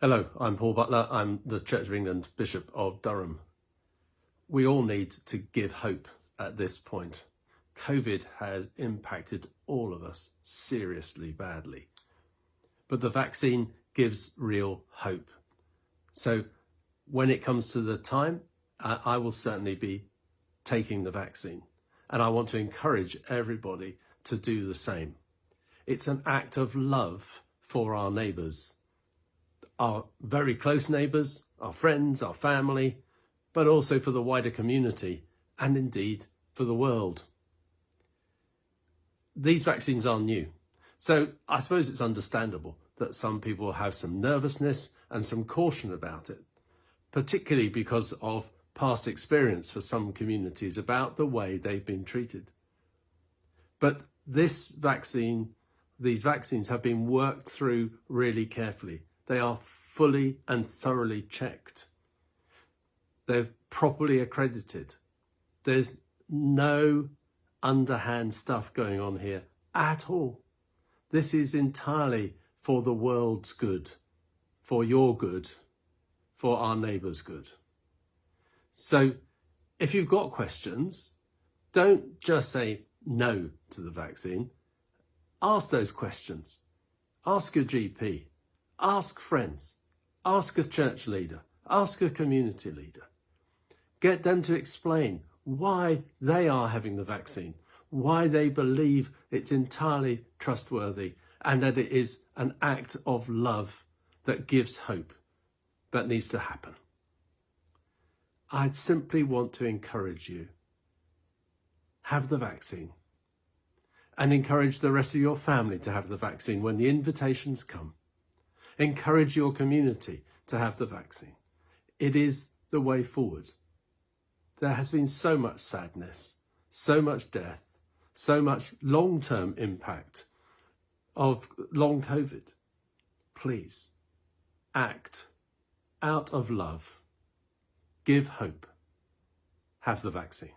Hello, I'm Paul Butler. I'm the Church of England Bishop of Durham. We all need to give hope at this point. COVID has impacted all of us seriously badly, but the vaccine gives real hope. So when it comes to the time, I will certainly be taking the vaccine and I want to encourage everybody to do the same. It's an act of love for our neighbours our very close neighbours, our friends, our family, but also for the wider community and indeed for the world. These vaccines are new, so I suppose it's understandable that some people have some nervousness and some caution about it, particularly because of past experience for some communities about the way they've been treated. But this vaccine, these vaccines have been worked through really carefully they are fully and thoroughly checked. They're properly accredited. There's no underhand stuff going on here at all. This is entirely for the world's good, for your good, for our neighbour's good. So if you've got questions, don't just say no to the vaccine. Ask those questions. Ask your GP. Ask friends, ask a church leader, ask a community leader. Get them to explain why they are having the vaccine, why they believe it's entirely trustworthy and that it is an act of love that gives hope that needs to happen. I'd simply want to encourage you. Have the vaccine and encourage the rest of your family to have the vaccine when the invitations come. Encourage your community to have the vaccine. It is the way forward. There has been so much sadness, so much death, so much long-term impact of long COVID. Please act out of love. Give hope. Have the vaccine.